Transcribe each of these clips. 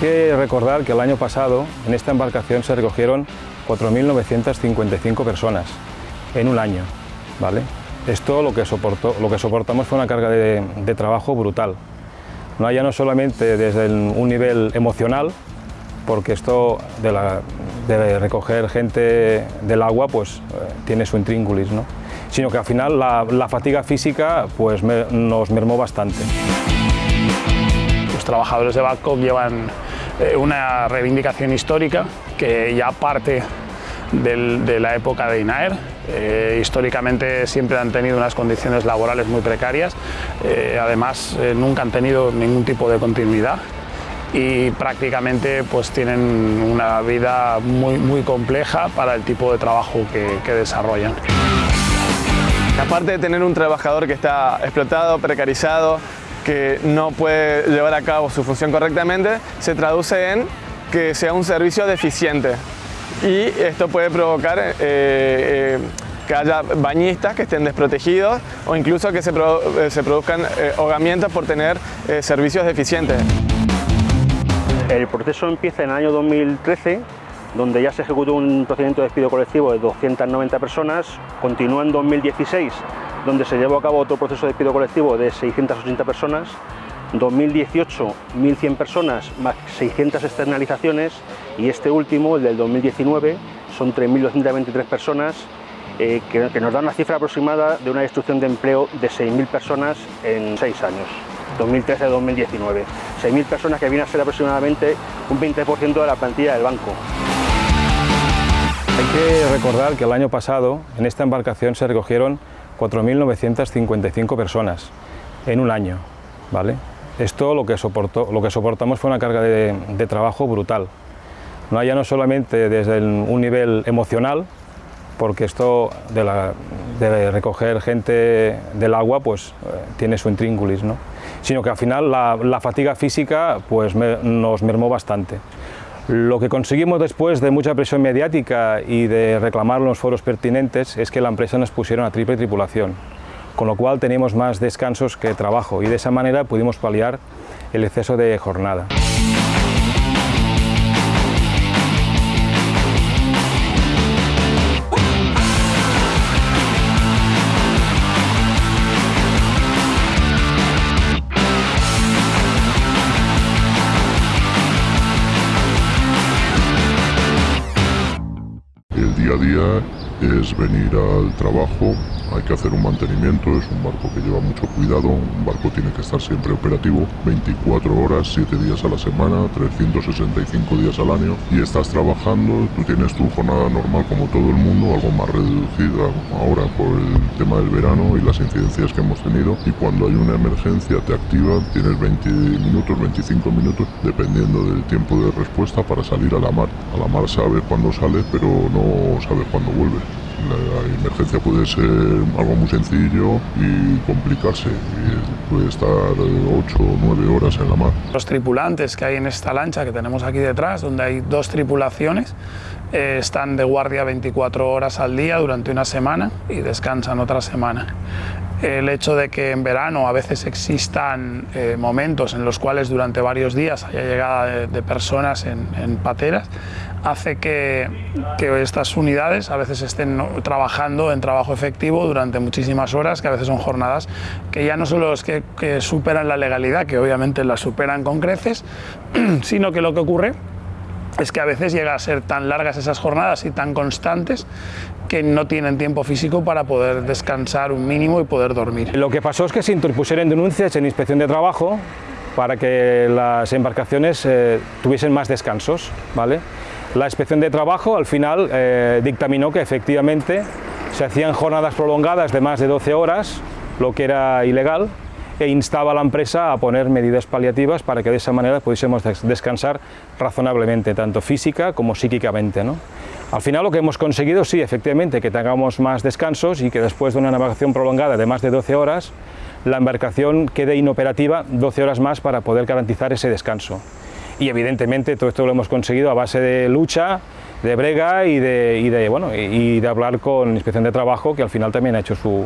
que recordar que el año pasado en esta embarcación se recogieron 4.955 personas en un año. ¿vale? Esto lo que, soportó, lo que soportamos fue una carga de, de trabajo brutal. No ya no solamente desde el, un nivel emocional, porque esto de, la, de, recoger gente del agua pues eh, tiene su intríngulis, ¿no? sino que al final la, la fatiga física pues me, nos mermó bastante. Los trabajadores de Babcock llevan eh, una reivindicación histórica que ya parte de la época de INAER. Eh, históricamente siempre han tenido unas condiciones laborales muy precarias, eh, además nunca han tenido ningún tipo de continuidad y prácticamente pues tienen una vida muy, muy compleja para el tipo de trabajo que desarrollan. Aparte de tener un trabajador que está explotado, precarizado, que no puede llevar a cabo su función correctamente, se traduce en que sea un servicio deficiente y esto puede provocar eh, eh, que haya bañistas que estén desprotegidos o incluso que se, se produzcan eh, ahogamientos por tener servicios deficientes. El proceso empieza en el año 2013 donde ya se ejecutó un procedimiento de despido colectivo de 290 personas, continúa en 2016 donde se llevó a cabo otro proceso de despido colectivo de 680 personas 2018 1.100 personas más 600 externalizaciones y este último, el del 2019, son 3.223 personas eh, que, nos da una cifra aproximada de una destrucción de empleo de 6.000 personas en 6 años, 2013-2019. 6.000 personas que viene a ser aproximadamente un 20% de la plantilla del banco. Hay que recordar que el año pasado en esta embarcación se recogieron 4.955 personas en un año, ¿vale? Esto lo que, soportó, lo que soportamos fue una carga de, trabajo brutal. No ya no solamente desde un nivel emocional, porque esto de, recoger gente del agua pues eh, tiene su intríngulis, ¿no? sino que al final la, fatiga física pues nos mermó bastante. Lo que conseguimos después de mucha presión mediática y de reclamar los foros pertinentes es que la empresa nos pusiera una triple tripulación con lo cual teníamos más descansos que trabajo y de esa manera pudimos paliar el exceso de jornada. Es venir al trabajo, hay que hacer un mantenimiento, es un barco que lleva mucho cuidado, un barco tiene que estar siempre operativo, 24 horas, 7 días a la semana, 365 días al año y estás trabajando, tú tienes tu jornada normal como todo el mundo, algo más reducida ahora por el tema del verano y las incidencias que hemos tenido y cuando hay una emergencia te activan, tienes 20 minutos, 25 minutos, dependiendo del tiempo de respuesta para salir a la mar. A la mar sabes cuándo sales pero no sabes cuándo vuelves. La emergencia puede ser algo muy sencillo y complicarse. Y puede estar 8 o 9 horas en la mar. Los tripulantes que hay en esta lancha que tenemos aquí detrás, donde hay dos tripulaciones, eh, están de guardia 24 horas al día durante una semana y descansan otra semana. El hecho de que en verano a veces existan eh, momentos en los cuales durante varios días haya llegada de, de personas en, en pateras hace que, estas unidades a veces estén trabajando en trabajo efectivo durante muchísimas horas, que a veces son jornadas que ya no solo es que superan la legalidad, que obviamente la superan con creces, sino que lo que ocurre es que a veces llega a ser tan largas esas jornadas y tan constantes que no tienen tiempo físico para poder descansar un mínimo y poder dormir. Lo que pasó es que se interpusieron denuncias en inspección de trabajo para que las embarcaciones eh, tuviesen más descansos, ¿vale? La inspección de trabajo al final eh, dictaminó que efectivamente se hacían jornadas prolongadas de más de 12 horas, lo que era ilegal, e instaba a la empresa a poner medidas paliativas para que de esa manera pudiésemos descansar razonablemente, tanto física como psíquicamente. Al final lo que hemos conseguido, sí, efectivamente, que tengamos más descansos y que después de una navegación prolongada de más de 12 horas, la embarcación quede inoperativa 12 horas más para poder garantizar ese descanso y evidentemente todo esto lo hemos conseguido a base de lucha, de brega y de, bueno, y de hablar con Inspección de Trabajo, que al final también ha hecho su,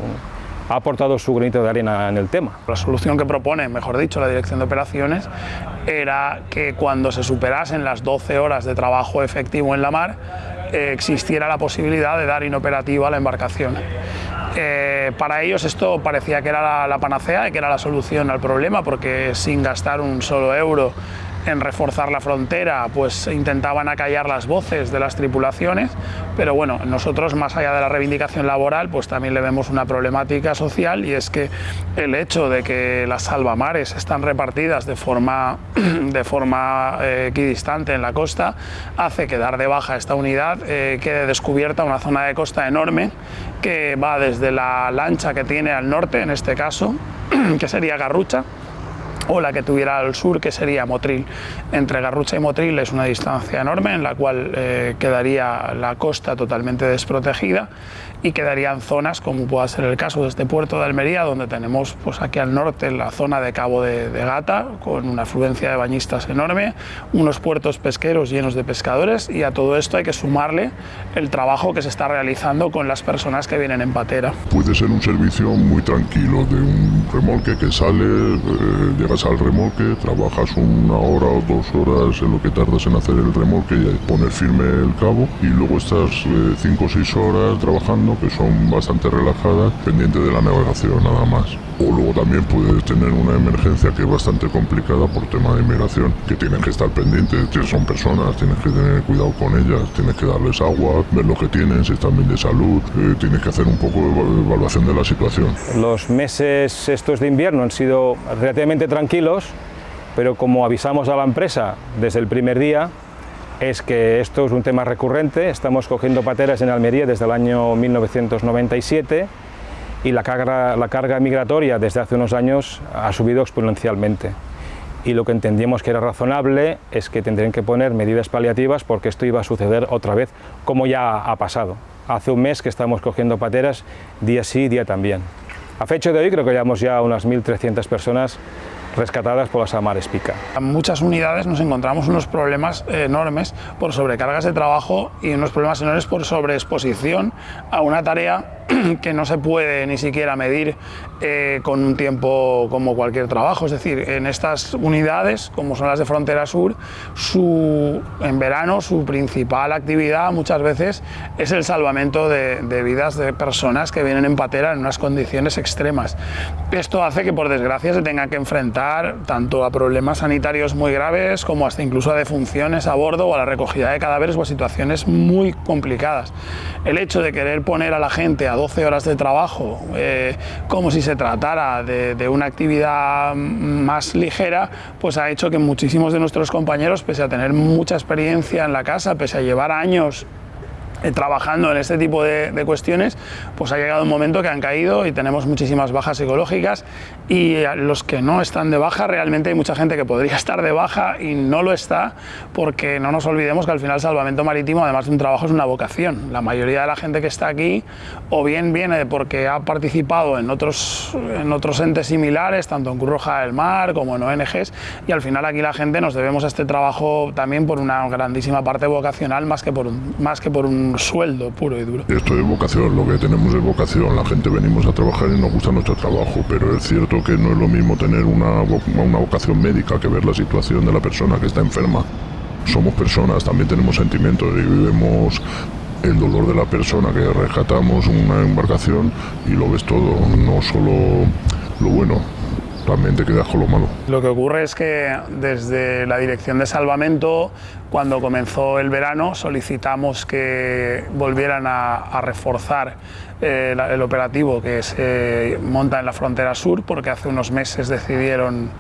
ha aportado su granito de arena en el tema. La solución que propone, mejor dicho, la Dirección de Operaciones era que cuando se superasen las 12 horas de trabajo efectivo en la mar, eh, existiera la posibilidad de dar inoperativa a la embarcación. Eh, para ellos esto parecía que era la, la panacea y que era la solución al problema porque sin gastar un solo euro en reforzar la frontera, pues intentaban acallar las voces de las tripulaciones, pero bueno, nosotros más allá de la reivindicación laboral, pues también le vemos una problemática social y es que el hecho de que las salvamares están repartidas de forma, de forma eh, equidistante en la costa, hace que dar de baja esta unidad eh, quede descubierta una zona de costa enorme que va desde la lancha que tiene al norte, en este caso, que sería Garrucha, o la que tuviera al sur, que sería Motril. Entre Garrucha y Motril es una distancia enorme en la cual eh, quedaría la costa totalmente desprotegida y quedarían zonas, como pueda ser el caso de este puerto de Almería, donde tenemos pues, aquí al norte la zona de Cabo de, Gata, con una afluencia de bañistas enorme, unos puertos pesqueros llenos de pescadores y a todo esto hay que sumarle el trabajo que se está realizando con las personas que vienen en patera. Puede ser un servicio muy tranquilo, de un remolque que sale, eh, llegas al remolque, trabajas una hora o dos horas en lo que tardas en hacer el remolque y poner firme el cabo y luego estás eh, cinco o seis horas trabajando que son bastante relajadas, pendiente de la navegación nada más. O luego también puedes tener una emergencia que es bastante complicada por tema de inmigración, que tienes que estar pendiente, son personas, tienes que tener cuidado con ellas, tienes que darles agua, ver lo que tienen, si están bien de salud, eh, tienes que hacer un poco de evaluación de la situación. Los meses estos de invierno han sido relativamente tranquilos, pero como avisamos a la empresa desde el primer día, es que esto es un tema recurrente, estamos cogiendo pateras en Almería desde el año 1997 y la carga, la carga migratoria desde hace unos años ha subido exponencialmente. Y lo que entendíamos que era razonable es que tendrían que poner medidas paliativas porque esto iba a suceder otra vez, como ya ha pasado. Hace un mes que estamos cogiendo pateras día sí, día también. A fecha de hoy creo que llevamos ya unas 1.300 personas rescatadas por las Amares Pica. En muchas unidades nos encontramos unos problemas enormes por sobrecargas de trabajo y unos problemas enormes por sobreexposición a una tarea que no se puede ni siquiera medir eh, con un tiempo como cualquier trabajo. Es decir, en estas unidades, como son las de Frontera Sur, su, en verano su principal actividad muchas veces es el salvamento de, de vidas de personas que vienen en patera en unas condiciones extremas. Esto hace que por desgracia se tengan que enfrentar tanto a problemas sanitarios muy graves como hasta incluso a defunciones a bordo o a la recogida de cadáveres o a situaciones muy complicadas. El hecho de querer poner a la gente a 12 horas de trabajo eh, como si se tratara de, una actividad más ligera, pues ha hecho que muchísimos de nuestros compañeros, pese a tener mucha experiencia en la casa, pese a llevar años trabajando en este tipo de, de, cuestiones, pues ha llegado un momento que han caído y tenemos muchísimas bajas psicológicas y los que no están de baja, realmente hay mucha gente que podría estar de baja y no lo está porque no nos olvidemos que al final salvamento marítimo, además de un trabajo, es una vocación. La mayoría de la gente que está aquí o bien viene porque ha participado en otros, en otros entes similares, tanto en Cruz Roja del Mar como en ONGs, y al final aquí la gente nos debemos a este trabajo también por una grandísima parte vocacional más que por un, más que por un sueldo puro y duro. Esto es vocación, lo que tenemos es vocación. La gente venimos a trabajar y nos gusta nuestro trabajo, pero es cierto que no es lo mismo tener una, una vocación médica que ver la situación de la persona que está enferma. Somos personas, también tenemos sentimientos y vivimos el dolor de la persona que rescatamos una embarcación y lo ves todo, no solo lo bueno, también te quedas con lo malo. Lo que ocurre es que desde la Dirección de Salvamento, cuando comenzó el verano, solicitamos que volvieran a, a reforzar eh, el operativo que se monta en la frontera sur, porque hace unos meses decidieron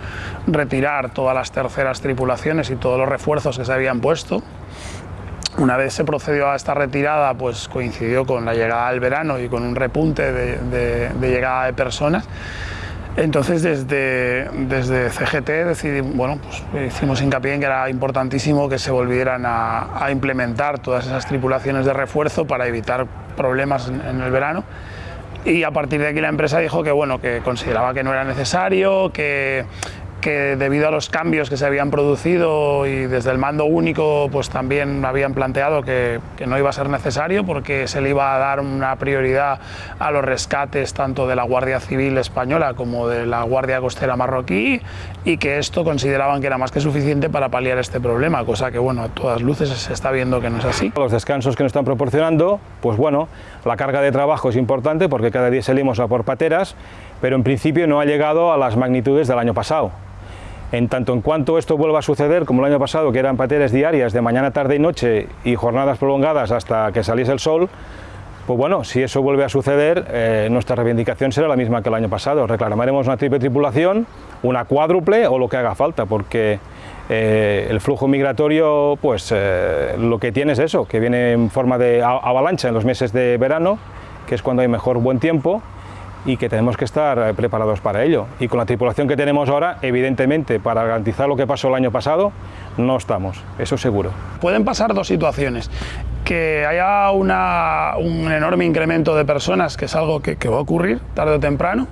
retirar todas las terceras tripulaciones y todos los refuerzos que se habían puesto. Una vez se procedió a esta retirada, pues coincidió con la llegada del verano y con un repunte de, de, de llegada de personas. Entonces desde, desde CGT decidimos, bueno, pues hicimos hincapié en que era importantísimo que se volvieran a, a, implementar todas esas tripulaciones de refuerzo para evitar problemas en, en, el verano. Y a partir de aquí la empresa dijo que, bueno, que consideraba que no era necesario, que, que debido a los cambios que se habían producido y desde el mando único pues también habían planteado que, no iba a ser necesario porque se le iba a dar una prioridad a los rescates tanto de la Guardia Civil española como de la Guardia Costera marroquí y que esto consideraban que era más que suficiente para paliar este problema, cosa que bueno, a todas luces se está viendo que no es así. Los descansos que nos están proporcionando, pues bueno, la carga de trabajo es importante porque cada día salimos a por pateras, pero en principio no ha llegado a las magnitudes del año pasado. En tanto en cuanto esto vuelva a suceder, como el año pasado, que eran pateras diarias de mañana, tarde y noche y jornadas prolongadas hasta que saliese el sol, pues bueno, si eso vuelve a suceder, eh, nuestra reivindicación será la misma que el año pasado. Reclamaremos una triple tripulación, una cuádruple o lo que haga falta, porque eh, el flujo migratorio, pues eh, lo que tiene es eso, que viene en forma de avalancha en los meses de verano, que es cuando hay mejor buen tiempo, y que tenemos que estar eh, preparados para ello. Y con la tripulación que tenemos ahora, evidentemente, para garantizar lo que pasó el año pasado, no estamos, eso seguro. Pueden pasar dos situaciones. Que haya un enorme incremento de personas, que es algo que va a ocurrir tarde o temprano,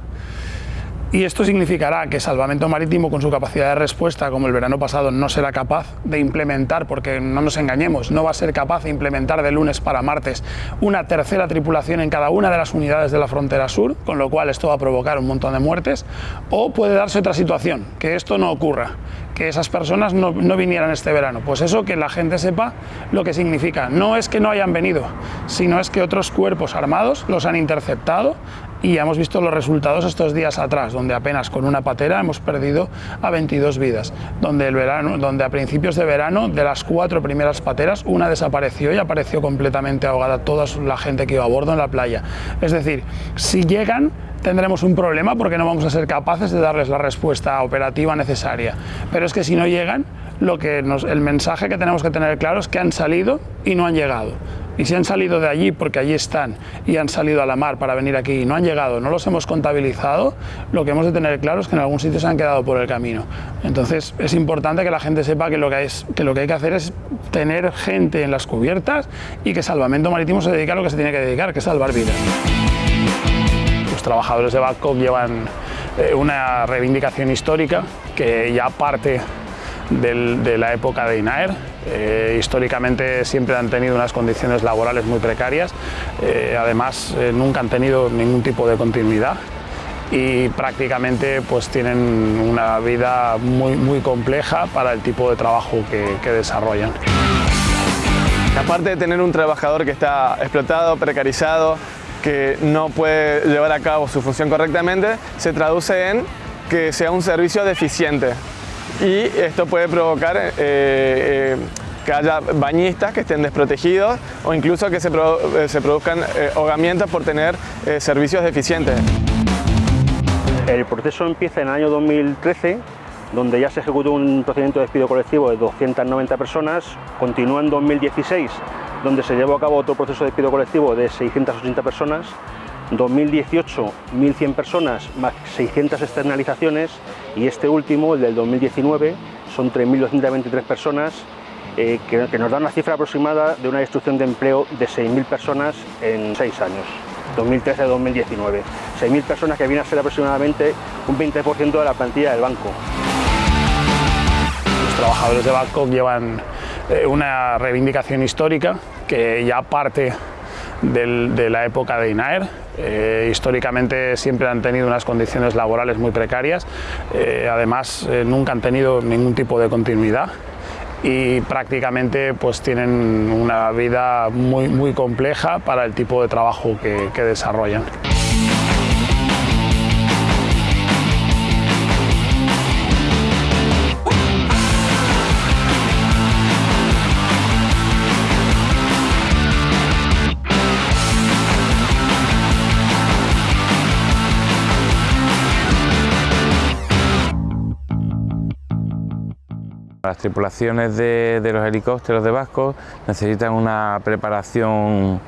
y esto significará que Salvamento Marítimo, con su capacidad de respuesta, como el verano pasado, no será capaz de implementar, porque no nos engañemos, no va a ser capaz de implementar de lunes para martes una tercera tripulación en cada una de las unidades de la frontera sur, con lo cual esto va a provocar un montón de muertes, o puede darse otra situación, que esto no ocurra, que esas personas no, no, vinieran este verano. Pues eso que la gente sepa lo que significa. No es que no hayan venido, sino es que otros cuerpos armados los han interceptado y hemos visto los resultados estos días atrás, donde apenas con una patera hemos perdido a 22 vidas, donde, el verano, donde a principios de verano de las cuatro primeras pateras una desapareció y apareció completamente ahogada toda la gente que iba a bordo en la playa. Es decir, si llegan tendremos un problema porque no vamos a ser capaces de darles la respuesta operativa necesaria. Pero es que si no llegan, lo que el mensaje que tenemos que tener claro es que han salido y no han llegado. Y si han salido de allí porque allí están y han salido a la mar para venir aquí y no han llegado, no los hemos contabilizado, lo que hemos de tener claro es que en algún sitio se han quedado por el camino. Entonces es importante que la gente sepa que lo que, es, que lo que hay que hacer es tener gente en las cubiertas y que Salvamento Marítimo se dedica a lo que se tiene que dedicar, que es salvar vidas. Los trabajadores de Babcock llevan eh, una reivindicación histórica que ya parte de la época de INAER. Eh, históricamente siempre han tenido unas condiciones laborales muy precarias, eh, además eh, nunca han tenido ningún tipo de continuidad y prácticamente pues tienen una vida muy, muy compleja para el tipo de trabajo que, que desarrollan. Aparte de tener un trabajador que está explotado, precarizado, que no puede llevar a cabo su función correctamente, se traduce en que sea un servicio deficiente y esto puede provocar eh, eh, que haya bañistas que estén desprotegidos o incluso que se, eh, produzcan eh, ahogamientos por tener servicios deficientes. El proceso empieza en el año 2013 donde ya se ejecutó un procedimiento de despido colectivo de 290 personas, continúa en 2016 donde se llevó a cabo otro proceso de despido colectivo de 680 personas. 2018 1.100 personas más 600 externalizaciones y este último, el del 2019, son 3.223 personas eh, que, que, nos dan una cifra aproximada de una destrucción de empleo de 6.000 personas en 6 años, 2013-2019. 6.000 personas que viene a ser aproximadamente un 20% de la plantilla del banco. Los trabajadores de Babcock llevan eh, una reivindicación histórica que ya parte de la época de INAER. Eh, históricamente siempre han tenido unas condiciones laborales muy precarias, eh, además eh, nunca han tenido ningún tipo de continuidad y prácticamente pues tienen una vida muy, muy compleja para el tipo de trabajo que desarrollan. Las tripulaciones de, los helicópteros de Vasco necesitan una preparación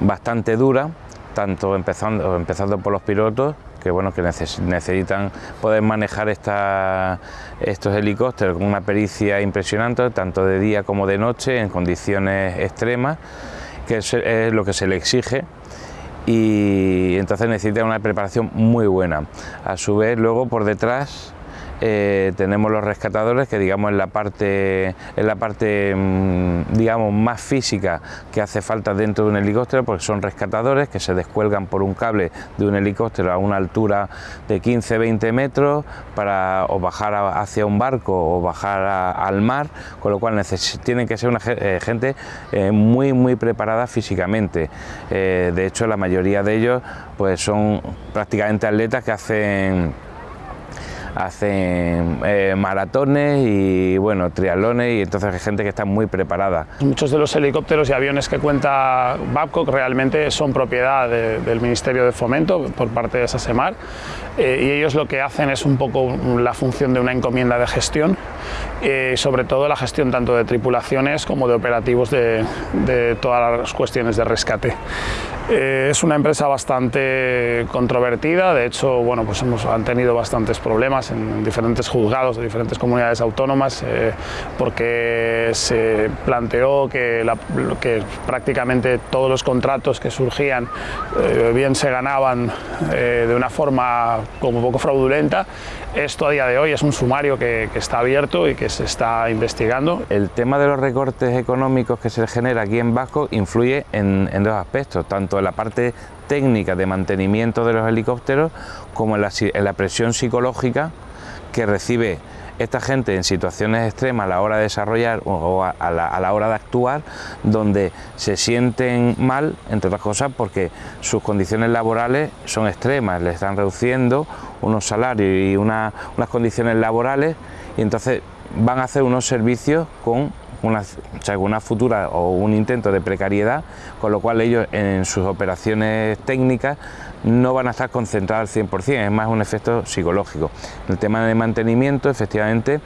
bastante dura, tanto empezando, empezando por los pilotos, que, bueno, que necesitan poder manejar estos helicópteros con una pericia impresionante, tanto de día como de noche, en condiciones extremas, que es, es lo que se le exige y entonces necesitan una preparación muy buena. A su vez, luego por detrás eh, tenemos los rescatadores que digamos en la parte, en la parte mm, digamos más física que hace falta dentro de un helicóptero porque son rescatadores que se descuelgan por un cable de un helicóptero a una altura de 15-20 metros para o bajar hacia un barco o bajar al mar, con lo cual tienen que ser una eh, gente eh, muy muy preparada físicamente. de hecho la mayoría de ellos pues son prácticamente atletas que hacen hacen eh, maratones y bueno, triatlones y entonces hay gente que está muy preparada. Muchos de los helicópteros y aviones que cuenta Babcock realmente son propiedad del Ministerio de Fomento por parte de SASEMAR eh, y ellos lo que hacen es un poco la función de una encomienda de gestión, eh, sobre todo la gestión tanto de tripulaciones como de operativos de, de todas las cuestiones de rescate. Eh, es una empresa bastante controvertida, de hecho bueno, pues hemos, han tenido bastantes problemas en diferentes juzgados de diferentes comunidades autónomas eh, porque se planteó que, que, prácticamente todos los contratos que surgían eh, bien se ganaban de una forma como un poco fraudulenta. Esto a día de hoy es un sumario que, que está abierto y que se está investigando. El tema de los recortes económicos que se genera aquí en Vasco influye en, dos aspectos, tanto en la parte técnica de mantenimiento de los helicópteros como en la, presión psicológica que recibe esta gente en situaciones extremas a la hora de desarrollar o a la, hora de actuar, donde se sienten mal, entre otras cosas, porque sus condiciones laborales son extremas, le están reduciendo unos salarios y unas condiciones laborales y entonces van a hacer unos servicios con una, una futura o un intento de precariedad, con lo cual ellos en sus operaciones técnicas no van a estar concentrados al 100%, es más un efecto psicológico. El tema de mantenimiento, efectivamente,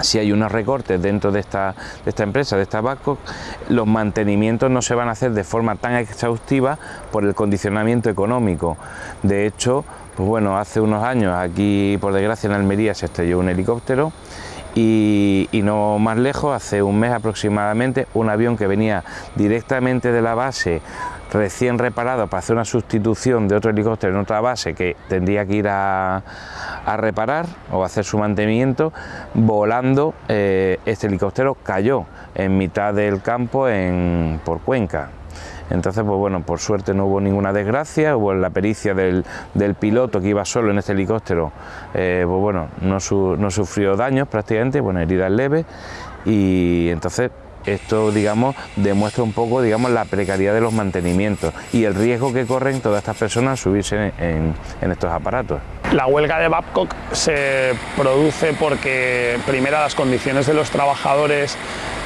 si hay unos recortes dentro de esta, de esta empresa, de esta Babcock, los mantenimientos no se van a hacer de forma tan exhaustiva por el condicionamiento económico. De hecho, pues bueno, hace unos años aquí, por desgracia, en Almería se estrelló un helicóptero y, no más lejos, hace un mes aproximadamente, un avión que venía directamente de la base recién reparado para hacer una sustitución de otro helicóptero en otra base que tendría que ir a, reparar o hacer su mantenimiento, volando eh, este helicóptero cayó en mitad del campo en, por Cuenca. Entonces, pues bueno, por suerte no hubo ninguna desgracia, hubo la pericia del, piloto que iba solo en este helicóptero, eh, pues bueno, no, no sufrió daños prácticamente, bueno, heridas leves y entonces esto, digamos, demuestra un poco, digamos, la precariedad de los mantenimientos y el riesgo que corren todas estas personas al subirse en, estos aparatos. La huelga de Babcock se produce porque, primero, las condiciones de los trabajadores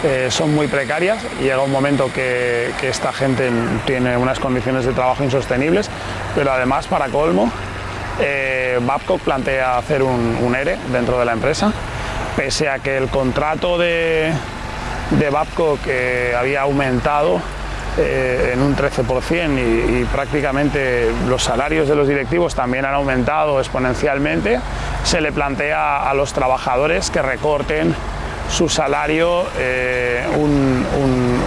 eh, son muy precarias. Llega un momento que, esta gente tiene unas condiciones de trabajo insostenibles, pero además, para colmo, eh, Babcock plantea hacer un ERE dentro de la empresa, pese a que el contrato de, de Babco que había aumentado eh, en un 13% y, prácticamente los salarios de los directivos también han aumentado exponencialmente, se le plantea a los trabajadores que recorten su salario eh, un,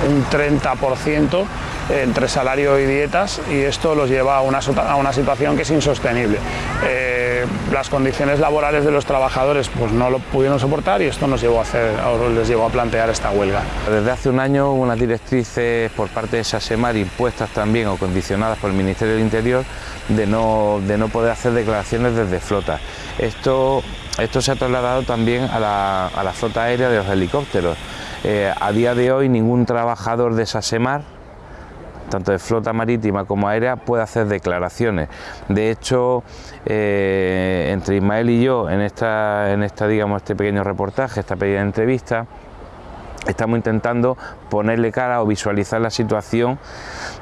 un 30% entre salario y dietas y esto los lleva a una, a una situación que es insostenible. Eh, las condiciones laborales de los trabajadores pues no lo pudieron soportar y esto nos llevó a hacer, les llevó a plantear esta huelga. Desde hace un año unas directrices por parte de SASEMAR impuestas también o condicionadas por el Ministerio del Interior de no, de no poder hacer declaraciones desde flota. Esto, esto se ha trasladado también a la, a la flota aérea de los helicópteros. Eh, a día de hoy ningún trabajador de SASEMAR tanto de flota marítima como aérea, puede hacer declaraciones. De hecho, eh, entre Ismael y yo, en esta, en esta, digamos, este pequeño reportaje, esta pequeña entrevista, estamos intentando ponerle cara o visualizar la situación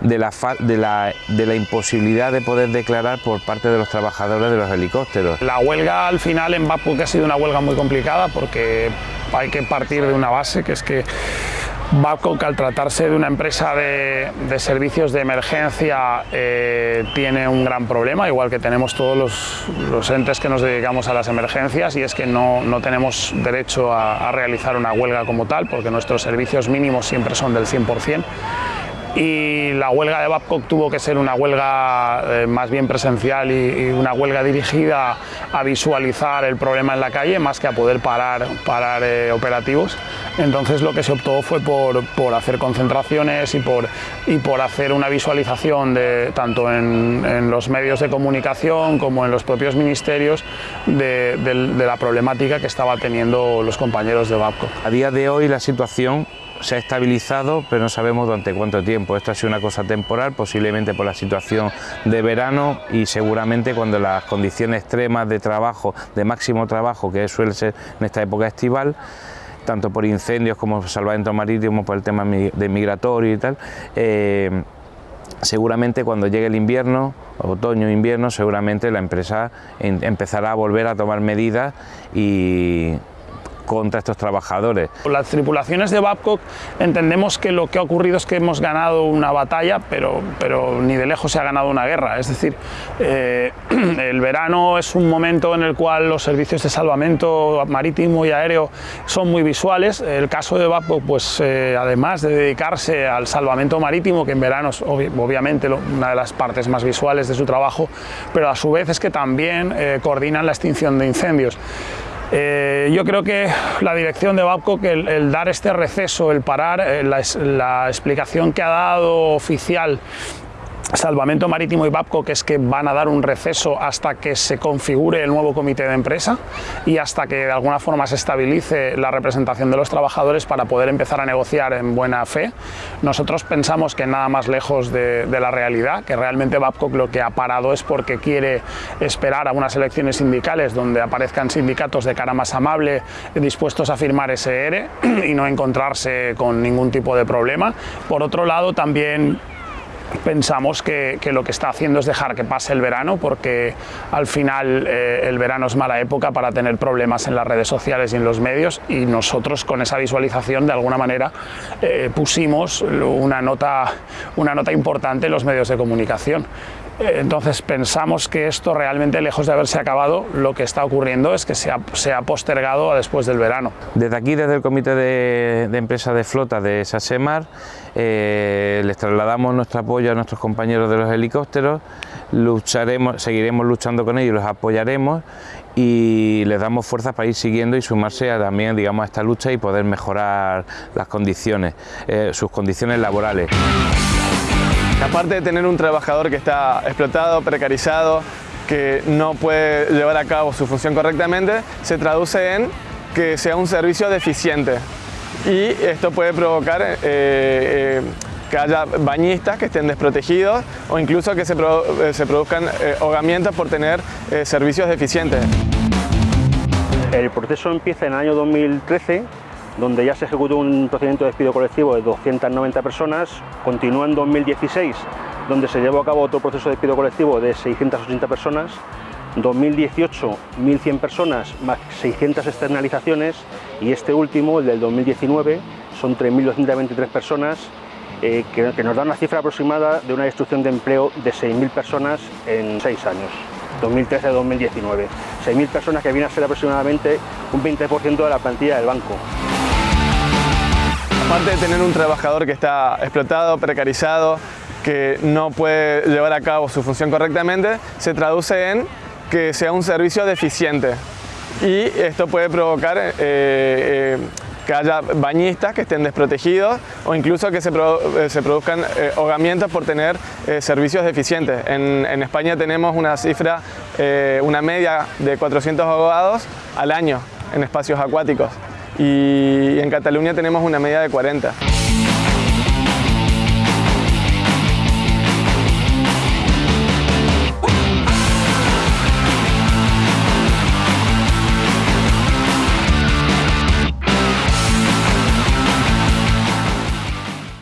de la, de la, de la imposibilidad de poder declarar por parte de los trabajadores de los helicópteros. La huelga al final en Babcock ha sido una huelga muy complicada porque hay que partir de una base que es que Babcock, al tratarse de una empresa de, servicios de emergencia, eh, tiene un gran problema, igual que tenemos todos los, entes que nos dedicamos a las emergencias, y es que no, tenemos derecho a, realizar una huelga como tal, porque nuestros servicios mínimos siempre son del 100%. Y la huelga de Babcock tuvo que ser una huelga eh, más bien presencial y, una huelga dirigida a visualizar el problema en la calle más que a poder parar, parar eh, operativos. Entonces lo que se optó fue por, hacer concentraciones y por, y por hacer una visualización de, tanto en, los medios de comunicación como en los propios ministerios de, de la problemática que estaba teniendo los compañeros de Babcock. A día de hoy la situación se ha estabilizado, pero no sabemos durante cuánto tiempo. Esto ha sido una cosa temporal, posiblemente por la situación de verano y seguramente cuando las condiciones extremas de trabajo, de máximo trabajo, que suele ser en esta época estival, tanto por incendios como salvamento marítimo, por el tema de migratorio y tal, eh, seguramente cuando llegue el invierno, otoño, invierno, seguramente la empresa empezará a volver a tomar medidas y contra estos trabajadores. Las tripulaciones de Babcock entendemos que lo que ha ocurrido es que hemos ganado una batalla, pero, pero ni de lejos se ha ganado una guerra. Es decir, eh, el verano es un momento en el cual los servicios de salvamento marítimo y aéreo son muy visuales. El caso de Babcock, pues eh, además de dedicarse al salvamento marítimo, que en verano es obviamente una de las partes más visuales de su trabajo, pero a su vez es que también eh, coordinan la extinción de incendios. Eh, yo creo que la dirección de Babcock, el, el dar este receso, el parar, eh, la, la explicación que ha dado oficial Salvamento Marítimo y Babcock es que van a dar un receso hasta que se configure el nuevo comité de empresa y hasta que de alguna forma se estabilice la representación de los trabajadores para poder empezar a negociar en buena fe. Nosotros pensamos que nada más lejos de, la realidad, que realmente Babcock lo que ha parado es porque quiere esperar a unas elecciones sindicales donde aparezcan sindicatos de cara más amable dispuestos a firmar ese ERE y no encontrarse con ningún tipo de problema. Por otro lado, también pensamos que, lo que está haciendo es dejar que pase el verano porque al final eh, el verano es mala época para tener problemas en las redes sociales y en los medios y nosotros con esa visualización de alguna manera eh, pusimos una nota, una nota importante en los medios de comunicación. Entonces pensamos que esto realmente, lejos de haberse acabado, lo que está ocurriendo es que se ha, postergado a después del verano. Desde aquí, desde el Comité de, Empresa de Flota de Sasemar, eh, les trasladamos nuestro apoyo a nuestros compañeros de los helicópteros, lucharemos, seguiremos luchando con ellos, los apoyaremos y les damos fuerzas para ir siguiendo y sumarse a, también digamos, a esta lucha y poder mejorar las condiciones, eh, sus condiciones laborales. Aparte de tener un trabajador que está explotado, precarizado, que no puede llevar a cabo su función correctamente, se traduce en que sea un servicio deficiente. Y esto puede provocar eh, eh, que haya bañistas que estén desprotegidos o incluso que se, eh, produzcan ahogamientos por tener servicios deficientes. El proceso empieza en el año 2013 donde ya se ejecutó un procedimiento de despido colectivo de 290 personas, continúa en 2016, donde se llevó a cabo otro proceso de despido colectivo de 680 personas, 2018 1.100 personas más 600 externalizaciones y este último, el del 2019, son 3.223 personas eh, que, nos da una cifra aproximada de una destrucción de empleo de 6.000 personas en 6 años, 2013-2019. 6.000 personas que vienen a ser aproximadamente un 20% de la plantilla del banco. Aparte de tener un trabajador que está explotado, precarizado, que no puede llevar a cabo su función correctamente, se traduce en que sea un servicio deficiente. Y esto puede provocar eh, eh, que haya bañistas que estén desprotegidos o incluso que se, eh, produzcan ahogamientos por tener servicios deficientes. En, en, España tenemos una cifra, una media de 400 ahogados al año en espacios acuáticos y en Cataluña tenemos una media de 40.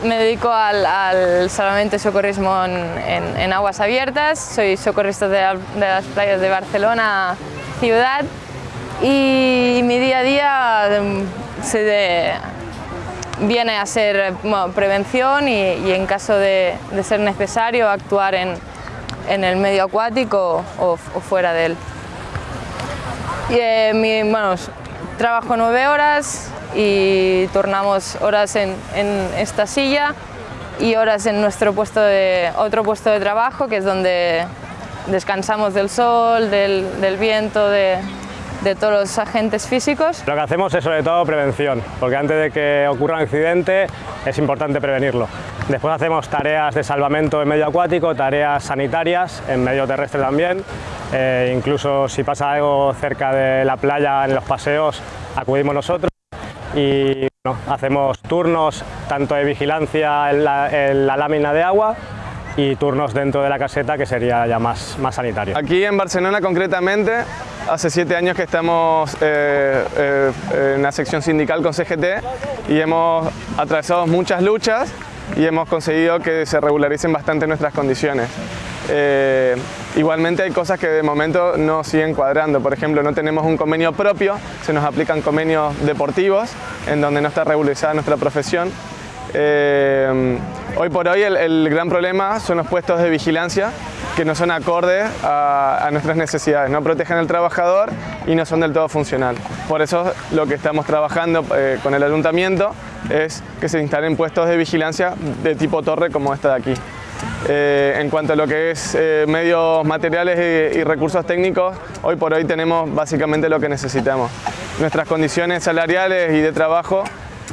Me dedico al, salvamento y socorrismo en, aguas abiertas, soy socorrista de las playas de Barcelona ciudad y mi día a día em, se viene a ser prevención y, en caso de, ser necesario actuar en, el medio acuático o, fuera de él. Y, eh, bueno, trabajo nueve horas y tornamos horas en, esta silla y horas en nuestro puesto de, otro puesto de trabajo, que es donde descansamos del sol, del, viento, de todos los agentes físicos. Lo que hacemos es sobre todo prevención, porque antes de que ocurra un accidente es importante prevenirlo. Después hacemos tareas de salvamento en medio acuático, tareas sanitarias en medio terrestre también, eh, incluso si pasa algo cerca de la playa en los paseos acudimos nosotros y hacemos turnos tanto de vigilancia en la, lámina de agua y turnos dentro de la caseta que sería ya más, más sanitario. Aquí en Barcelona concretamente Hace siete años que estamos eh, eh, en la sección sindical con CGT y hemos atravesado muchas luchas y hemos conseguido que se regularicen bastante nuestras condiciones. Eh, igualmente hay cosas que de momento no siguen cuadrando, por ejemplo no tenemos un convenio propio, se nos aplican convenios deportivos en donde no está regularizada nuestra profesión. Hoy por hoy el gran problema son los puestos de vigilancia que no son acordes a, nuestras necesidades, no protegen al trabajador y no son del todo funcional. Por eso lo que estamos trabajando eh, con el ayuntamiento es que se instalen puestos de vigilancia de tipo torre como esta de aquí. Eh, en cuanto a lo que es eh, medios materiales y, recursos técnicos, hoy por hoy tenemos básicamente lo que necesitamos. Nuestras condiciones salariales y de trabajo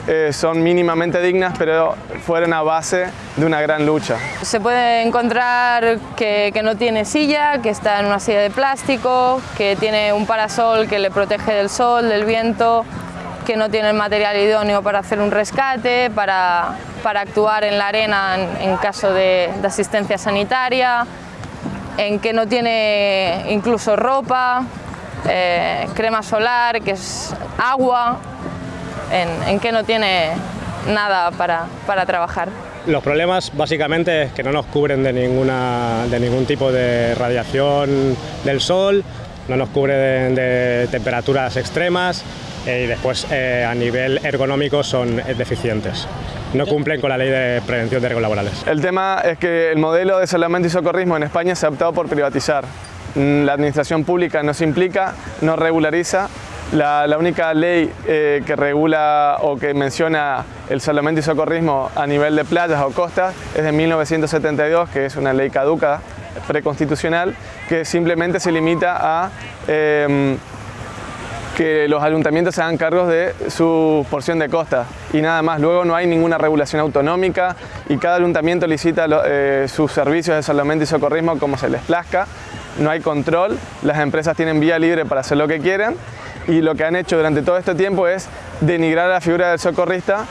eh, son mínimamente dignas, pero fueron a base de una gran lucha. Se puede encontrar que, no tiene silla, que está en una silla de plástico, que tiene un parasol que le protege del sol, del viento, que no tiene el material idóneo para hacer un rescate, para, actuar en la arena en, caso de, asistencia sanitaria, en que no tiene incluso ropa, eh, crema solar, que es agua, en, que no tiene nada para, para, trabajar. Los problemas básicamente es que no nos cubren de, ninguna, de ningún tipo de radiación del sol, no nos cubren de, temperaturas extremas eh, y después eh, a nivel ergonómico son deficientes. No cumplen con la ley de prevención de riesgos laborales. El tema es que el modelo de salvamento y socorrismo en España se ha optado por privatizar. Mm, la administración pública no se implica, no regulariza la, única ley eh, que regula o que menciona el salvamento y socorrismo a nivel de playas o costas es de 1972, que es una ley caduca, preconstitucional, que simplemente se limita a em, que los ayuntamientos se hagan cargos de su porción de costa y nada más. Luego no hay ninguna regulación autonómica y cada ayuntamiento licita eh, sus servicios de salvamento y socorrismo como se les plazca. No hay control, las empresas tienen vía libre para hacer lo que quieren y lo que han hecho durante todo este tiempo es denigrar la figura del socorrista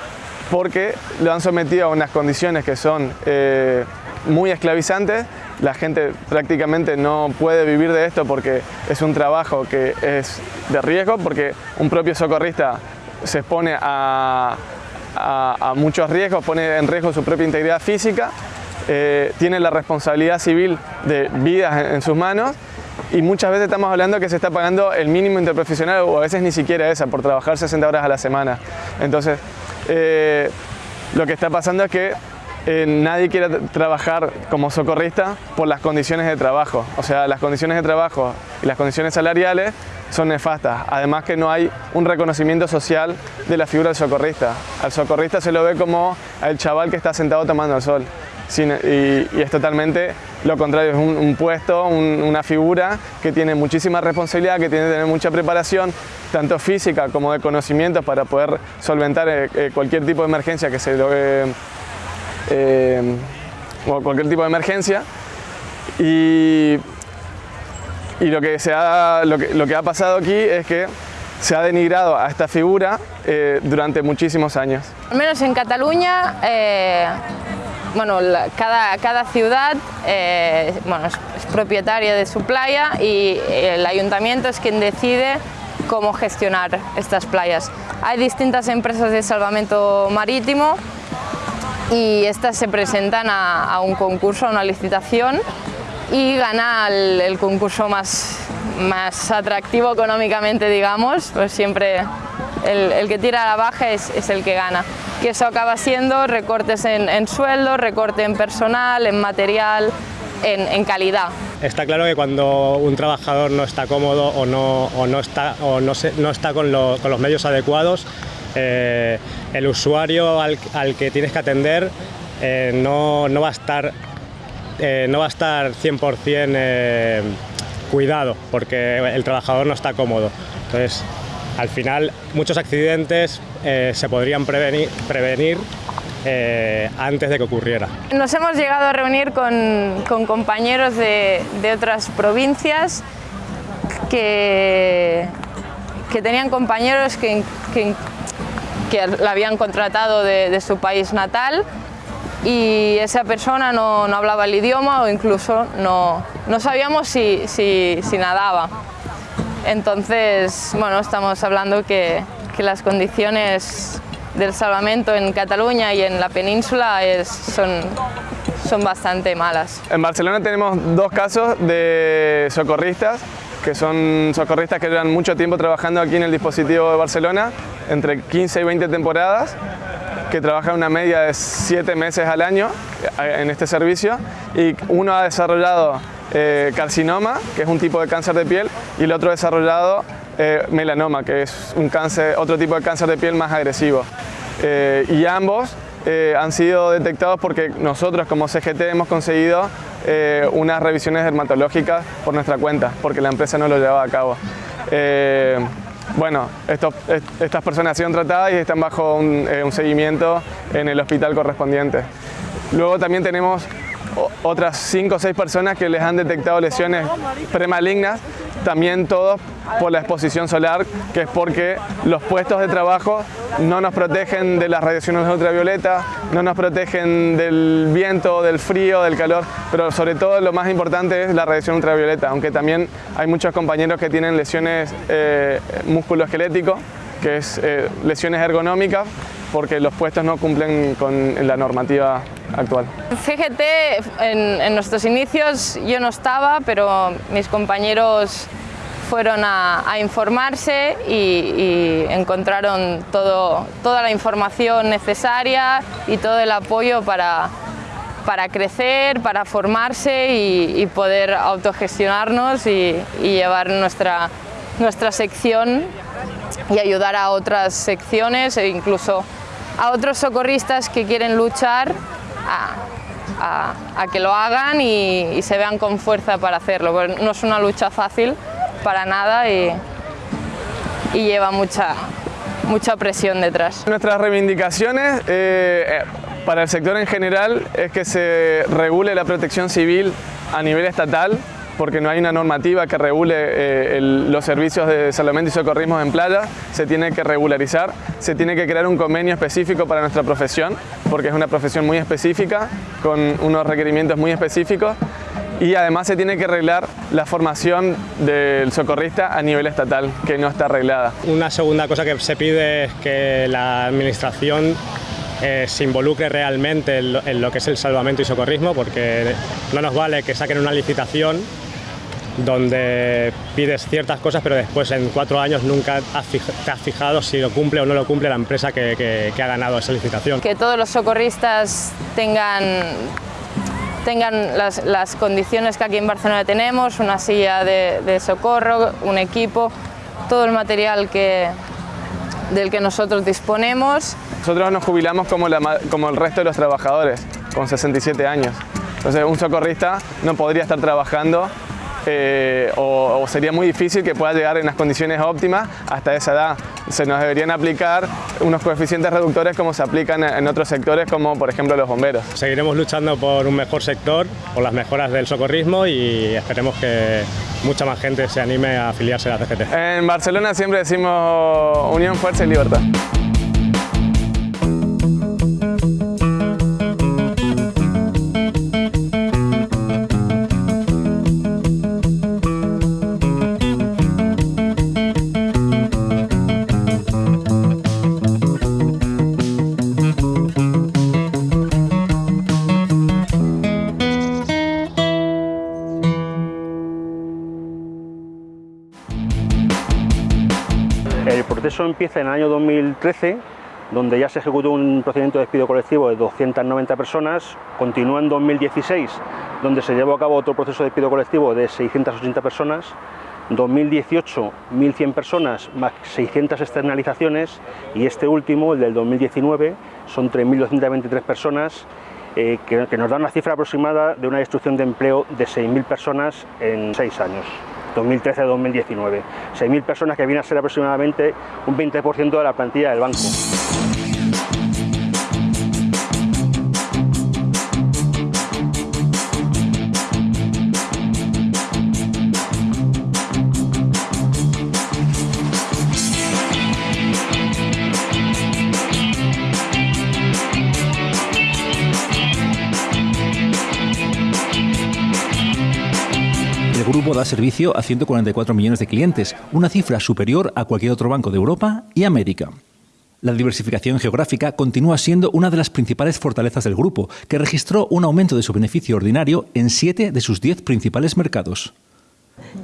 porque lo han sometido a unas condiciones que son eh, muy esclavizantes. La gente prácticamente no puede vivir de esto porque es un trabajo que es de riesgo, porque un propio socorrista se expone a, muchos riesgos, pone en riesgo su propia integridad física, eh, tiene la responsabilidad civil de vidas en sus manos y muchas veces estamos hablando que se está pagando el mínimo interprofesional o a veces ni siquiera esa por trabajar 60 horas a la semana. Entonces, eh, lo que está pasando es que eh, nadie quiere trabajar como socorrista por las condiciones de trabajo. O sea, las condiciones de trabajo y las condiciones salariales son nefastas. Además que no hay un reconocimiento social de la figura del socorrista. Al socorrista se lo ve como al chaval que está sentado tomando el sol y, es totalmente lo contrario, es un, puesto, una figura que tiene muchísima responsabilidad, que tiene que tener mucha preparación, tanto física como de conocimientos para poder solventar eh, eh, cualquier tipo de emergencia que se lo, eh, o cualquier tipo de emergencia. Y, y lo, que se ha, lo, que, lo que ha pasado aquí es que se ha denigrado a esta figura durante muchísimos años. Al menos en Cataluña bueno, cada, cada, ciudad eh, es, propietaria de su playa y el ayuntamiento es quien decide cómo gestionar estas playas. Hay distintas empresas de salvamento marítimo y estas se presentan a, un concurso, a una licitación y gana el, concurso más, más atractivo económicamente, digamos, pues siempre el, que tira la baja es el que gana que eso acaba siendo recortes en, sueldo, recorte en personal, en material, en, calidad. Está claro que cuando un trabajador no está cómodo o no, no está, o no, no está con, con, los medios adecuados, eh, el usuario al, que tienes que atender eh, no, no, va a estar, eh, no va a estar 100% eh, cuidado porque el trabajador no está cómodo. Entonces, al final, muchos accidentes se podrían prevenir, prevenir antes de que ocurriera. Nos hemos llegado a reunir con, compañeros de, otras provincias que, tenían compañeros que, la habían contratado de, su país natal y esa persona no, hablaba el idioma o incluso no, sabíamos si, nadaba. Entonces, bueno, estamos hablando que, las condiciones del salvamento en Cataluña y en la península son bastante malas. En Barcelona tenemos dos casos de socorristas que son socorristas que llevan mucho tiempo trabajando aquí en el dispositivo de Barcelona, entre 15 y 20 temporadas, que trabajan una media de 7 meses al año eh, en este servicio y uno ha desarrollado eh, carcinoma, que es un tipo de cáncer de piel, y el otro desarrollado eh, melanoma, que es un cáncer, otro tipo de cáncer de piel más agresivo. Eh, y ambos eh, han sido detectados porque nosotros como CGT hemos conseguido eh, unas revisiones dermatológicas por nuestra cuenta, porque la empresa no lo llevaba a cabo. Eh, bueno, estos, estas personas han sido tratadas y están bajo un, un seguimiento en el hospital correspondiente. Luego también tenemos otras 5 o 6 personas que les han detectado lesiones premalignas, también todos por la exposición solar, que es porque los puestos de trabajo no nos protegen de las radiaciones ultravioletas, no nos protegen del viento, del frío, del calor, pero sobre todo lo más importante es la radiación ultravioleta, aunque también hay muchos compañeros que tienen lesiones eh, que es eh, lesiones ergonómicas, porque los puestos no cumplen con la normativa actual. CGT en, en, nuestros inicios yo no estaba, pero mis compañeros fueron a, a informarse y, y, encontraron todo, toda la información necesaria y todo el apoyo para, para crecer, para formarse y, y poder autogestionarnos y, y llevar nuestra, nuestra sección y ayudar a otras secciones e incluso a otros socorristas que quieren luchar a, que lo hagan y, se vean con fuerza para hacerlo. Porque no es una lucha fácil para nada y, lleva mucha, mucha presión detrás. Nuestras reivindicaciones eh, para el sector en general es que se regule la protección civil a nivel estatal porque no hay una normativa que regule eh, el, los servicios de salvamento y socorrismo en playa, se tiene que regularizar, se tiene que crear un convenio específico para nuestra profesión, porque es una profesión muy específica, con unos requerimientos muy específicos, y además se tiene que arreglar la formación del socorrista a nivel estatal, que no está arreglada. Una segunda cosa que se pide es que la administración eh, se involucre realmente en lo, en lo, que es el salvamento y socorrismo, porque no nos vale que saquen una licitación donde pides ciertas cosas, pero después en cuatro años nunca te has fijado si lo cumple o no lo cumple la empresa que, que, que ha ganado esa licitación. Que todos los socorristas tengan tengan las, las, condiciones que aquí en Barcelona tenemos, una silla de, de, socorro, un equipo, todo el material que, del que nosotros disponemos. Nosotros nos jubilamos como, la, como el resto de los trabajadores, con 67 años. Entonces un socorrista no podría estar trabajando eh, o, o, sería muy difícil que pueda llegar en las condiciones óptimas hasta esa edad. Se nos deberían aplicar unos coeficientes reductores como se aplican en otros sectores como por ejemplo los bomberos. Seguiremos luchando por un mejor sector, por las mejoras del socorrismo y esperemos que mucha más gente se anime a afiliarse a la CGT. En Barcelona siempre decimos unión, fuerza y libertad. Proceso empieza en el año 2013, donde ya se ejecutó un procedimiento de despido colectivo de 290 personas, continúa en 2016, donde se llevó a cabo otro proceso de despido colectivo de 680 personas, 2018 1.100 personas más 600 externalizaciones y este último, el del 2019, son 3.223 personas eh, que, que, nos da una cifra aproximada de una destrucción de empleo de 6.000 personas en seis años. 2013-2019. 6.000 personas que vienen a ser aproximadamente un 20% de la plantilla del banco. Grupo da servicio a 144 millones de clientes, una cifra superior a cualquier otro banco de Europa y América. La diversificación geográfica continúa siendo una de las principales fortalezas del grupo, que registró un aumento de su beneficio ordinario en siete de sus diez principales mercados.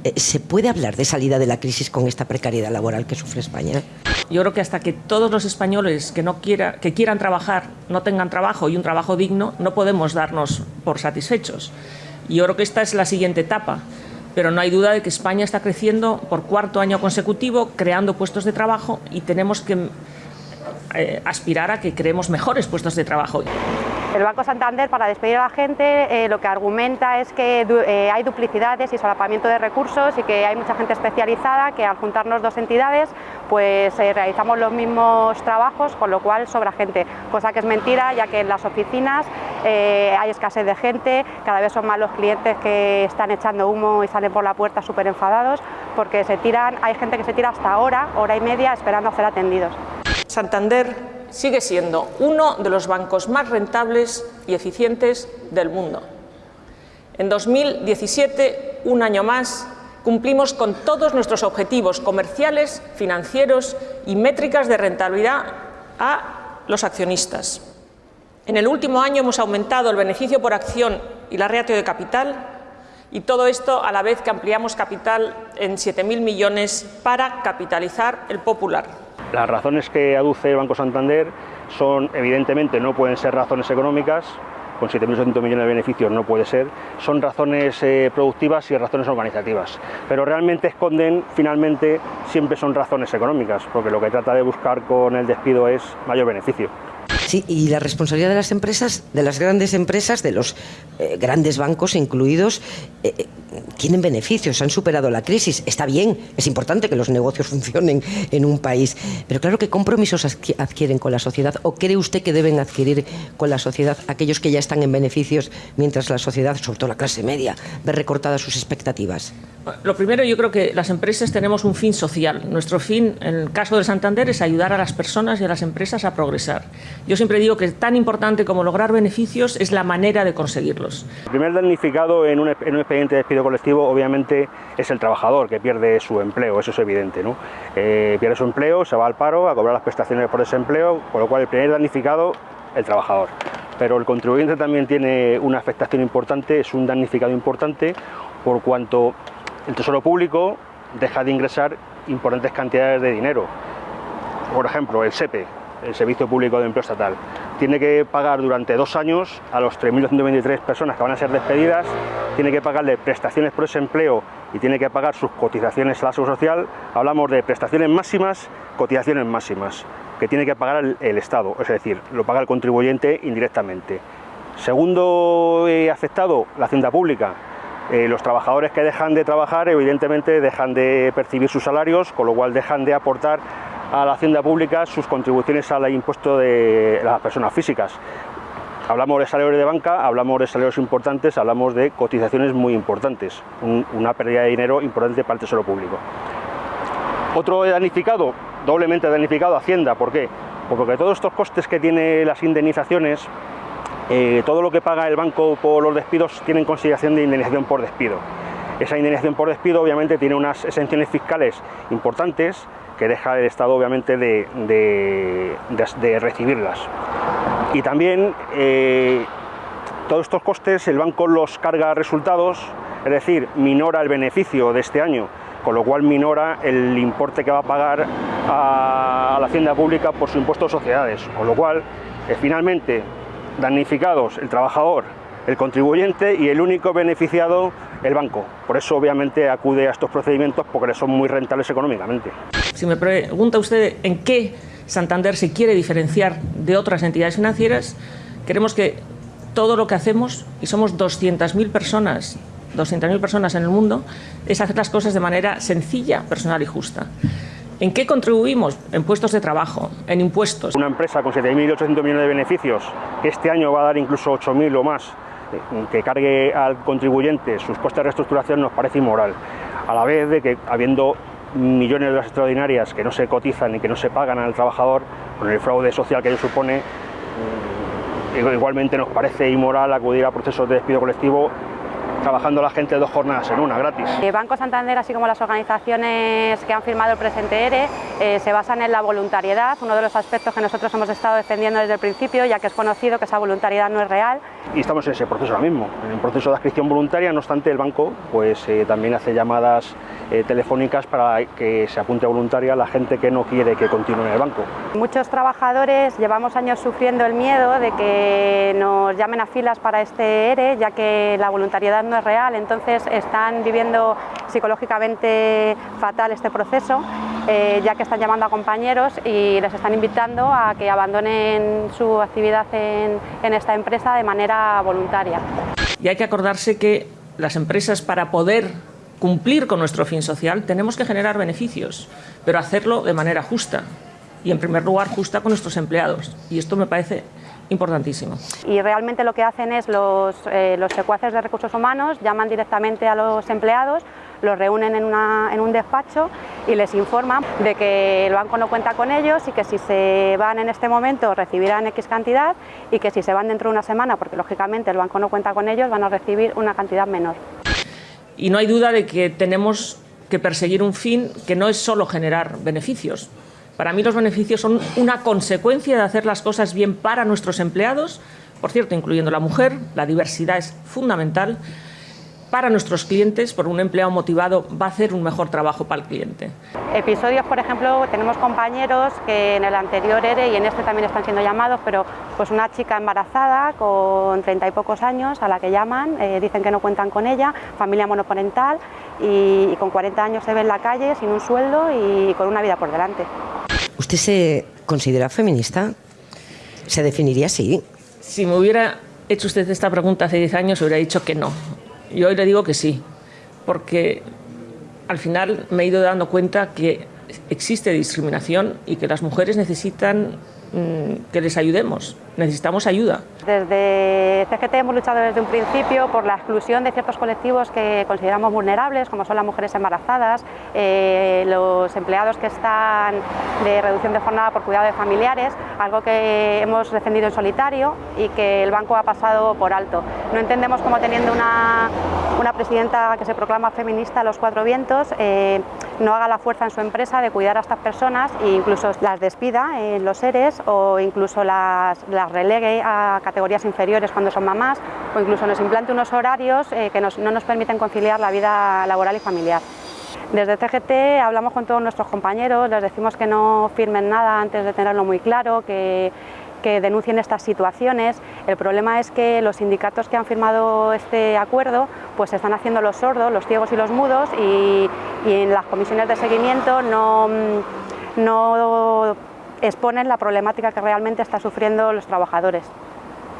Eh, ¿Se puede hablar de salida de la crisis con esta precariedad laboral que sufre España? Yo creo que hasta que todos los españoles que, no quiera, que quieran trabajar no tengan trabajo y un trabajo digno, no podemos darnos por satisfechos. Y yo creo que esta es la siguiente etapa pero no hay duda de que España está creciendo por cuarto año consecutivo, creando puestos de trabajo y tenemos que eh, aspirar a que creemos mejores puestos de trabajo. El Banco Santander, para despedir a la gente, eh, lo que argumenta es que eh, hay duplicidades y solapamiento de recursos y que hay mucha gente especializada que al juntarnos dos entidades pues eh, realizamos los mismos trabajos, con lo cual sobra gente, cosa que es mentira, ya que en las oficinas eh, hay escasez de gente, cada vez son más los clientes que están echando humo y salen por la puerta súper enfadados, porque se tiran, hay gente que se tira hasta hora, hora y media, esperando a ser atendidos. Santander sigue siendo uno de los bancos más rentables y eficientes del mundo. En 2017, un año más, cumplimos con todos nuestros objetivos comerciales, financieros y métricas de rentabilidad a los accionistas. En el último año hemos aumentado el beneficio por acción y la ratio de capital y todo esto a la vez que ampliamos capital en 7.000 millones para capitalizar el popular. Las razones que aduce el Banco Santander son, evidentemente, no pueden ser razones económicas, con 7.800 millones de beneficios no puede ser, son razones eh, productivas y razones organizativas, pero realmente esconden, finalmente, siempre son razones económicas, porque lo que trata de buscar con el despido es mayor beneficio. Sí, y la responsabilidad de las empresas, de las grandes empresas, de los eh, grandes bancos incluidos, eh, eh, tienen beneficios, han superado la crisis. Está bien, es importante que los negocios funcionen en un país, pero claro, ¿qué compromisos adquieren con la sociedad? ¿O cree usted que deben adquirir con la sociedad aquellos que ya están en beneficios mientras la sociedad, sobre todo la clase media, ve recortadas sus expectativas? Lo primero, yo creo que las empresas tenemos un fin social. Nuestro fin, en el caso de Santander, es ayudar a las personas y a las empresas a progresar. Yo siempre digo que tan importante como lograr beneficios es la manera de conseguirlos. El primer damnificado en un, expediente de despido colectivo, obviamente, es el trabajador que pierde su empleo, eso es evidente. ¿no? Eh, pierde su empleo, se va al paro a cobrar las prestaciones por desempleo, con lo cual el primer damnificado, el trabajador pero el contribuyente también tiene una afectación importante, es un damnificado importante, por cuanto el Tesoro Público deja de ingresar importantes cantidades de dinero. Por ejemplo, el SEPE, el Servicio Público de Empleo Estatal, tiene que pagar durante dos años a los 3.223 personas que van a ser despedidas, tiene que pagarle prestaciones por ese empleo y tiene que pagar sus cotizaciones a la Seguridad Social. Hablamos de prestaciones máximas, cotizaciones máximas, que tiene que pagar el, Estado, es decir, lo paga el contribuyente indirectamente. Segundo eh, afectado, la Hacienda Pública, eh, los trabajadores que dejan de trabajar evidentemente dejan de percibir sus salarios, con lo cual dejan de aportar a la hacienda pública sus contribuciones al impuesto de las personas físicas. Hablamos de salarios de banca, hablamos de salarios importantes, hablamos de cotizaciones muy importantes, una pérdida de dinero importante para el tesoro público. Otro danificado, doblemente danificado, Hacienda, ¿por qué? Pues porque todos estos costes que tiene las indemnizaciones eh, todo lo que paga el banco por los despidos tiene en consideración de indemnización por despido. Esa indemnización por despido obviamente tiene unas exenciones fiscales importantes que deja el Estado obviamente de, recibirlas. Y también eh, todos estos costes el banco los carga resultados, es decir, minora el beneficio de este año, con lo cual minora el importe que va a pagar a, la hacienda pública por su impuesto de sociedades, con lo cual eh, finalmente damnificados el trabajador, el contribuyente y el único beneficiado el banco. Por eso obviamente acude a estos procedimientos porque son muy rentables económicamente. Si me pregunta usted en qué Santander se quiere diferenciar de otras entidades financieras, queremos que todo lo que hacemos, y somos 200.000 personas, 200.000 personas en el mundo, es hacer las cosas de manera sencilla, personal y justa. ¿En qué contribuimos? En puestos de trabajo, en impuestos. Una empresa con 7.800 millones de beneficios, que este año va a dar incluso 8.000 o más, que cargue al contribuyente sus costes de reestructuración nos parece inmoral. A la vez de que, habiendo millones de las extraordinarias que no se cotizan y que no se pagan al trabajador, con el fraude social que ello supone, mm, igualmente nos parece inmoral acudir a procesos de despido colectivo trabajando la gente dos jornadas en una, gratis. El Banco Santander, así como las organizaciones que han firmado el presente ERE, eh, se basan en la voluntariedad, uno de los aspectos que nosotros hemos estado defendiendo desde el principio, ya que es conocido que esa voluntariedad no es real. Y estamos en ese proceso ahora mismo, en un proceso de adscripción voluntaria, no obstante el banco pues, eh, también hace llamadas eh, telefónicas para que se apunte voluntaria la gente que no quiere que continúe en el banco. Muchos trabajadores llevamos años sufriendo el miedo de que nos llamen a filas para este ERE, ya que la voluntariedad no es real, entonces están viviendo psicológicamente fatal este proceso, eh, ya que están llamando a compañeros y les están invitando a que abandonen su actividad en, en esta empresa de manera voluntaria. Y hay que acordarse que las empresas para poder cumplir con nuestro fin social tenemos que generar beneficios, pero hacerlo de manera justa y en primer lugar justa con nuestros empleados. Y esto me parece importantísimo. Y realmente lo que hacen es los, eh, secuaces de recursos humanos llaman directamente a los empleados, los reúnen en, en, un despacho y les informan de que el banco no cuenta con ellos y que si se van en este momento recibirán X cantidad y que si se van dentro de una semana, porque lógicamente el banco no cuenta con ellos, van a recibir una cantidad menor. Y no hay duda de que tenemos que perseguir un fin que no es solo generar beneficios, para mí los beneficios son una consecuencia de hacer las cosas bien para nuestros empleados, por cierto, incluyendo la mujer, la diversidad es fundamental, para nuestros clientes, por un empleado motivado va a hacer un mejor trabajo para el cliente. Episodios, por ejemplo, tenemos compañeros que en el anterior ERE y en este también están siendo llamados, pero pues una chica embarazada con treinta y pocos años a la que llaman, eh, dicen que no cuentan con ella, familia monoparental y, y con 40 años se ve en la calle sin un sueldo y con una vida por delante. ¿Usted se considera feminista? ¿Se definiría así? Si me hubiera hecho usted esta pregunta hace 10 años, hubiera dicho que no. Y hoy le digo que sí, porque al final me he ido dando cuenta que existe discriminación y que las mujeres necesitan mm, que les ayudemos, necesitamos ayuda. Desde CGT hemos luchado desde un principio por la exclusión de ciertos colectivos que consideramos vulnerables, como son las mujeres embarazadas, eh, los empleados que están de reducción de jornada por cuidado de familiares, algo que hemos defendido en solitario y que el banco ha pasado por alto. No entendemos cómo teniendo una, una presidenta que se proclama feminista a los cuatro vientos, eh, no haga la fuerza en su empresa de cuidar a estas personas e incluso las despida en los seres o incluso las, las relegue a categorías inferiores cuando son mamás o incluso nos implante unos horarios eh, que no nos permiten conciliar la vida laboral y familiar. Desde CGT hablamos con todos nuestros compañeros, les decimos que no firmen nada antes de tenerlo muy claro, que, denuncien estas situaciones. El problema es que los sindicatos que han firmado este acuerdo pues están haciendo los sordos, los ciegos y los mudos y, y en las comisiones de seguimiento no, no exponen la problemática que realmente están sufriendo los trabajadores.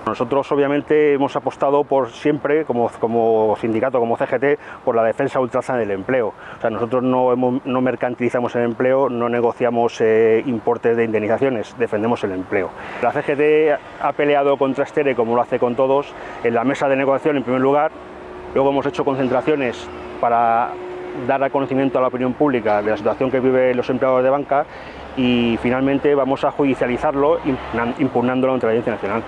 Nosotros obviamente hemos apostado por siempre, como, sindicato, como CGT, por la defensa ultranza del empleo. O sea, nosotros no, mercantilizamos el empleo, no negociamos eh, importes de indemnizaciones, defendemos el empleo. La CGT ha peleado contra Estere, como lo hace con todos, en la mesa de negociación en primer lugar, luego hemos hecho concentraciones para dar a conocimiento a la opinión pública de la situación que viven los empleados de banca y finalmente vamos a judicializarlo impugnando la neutralidad nacional.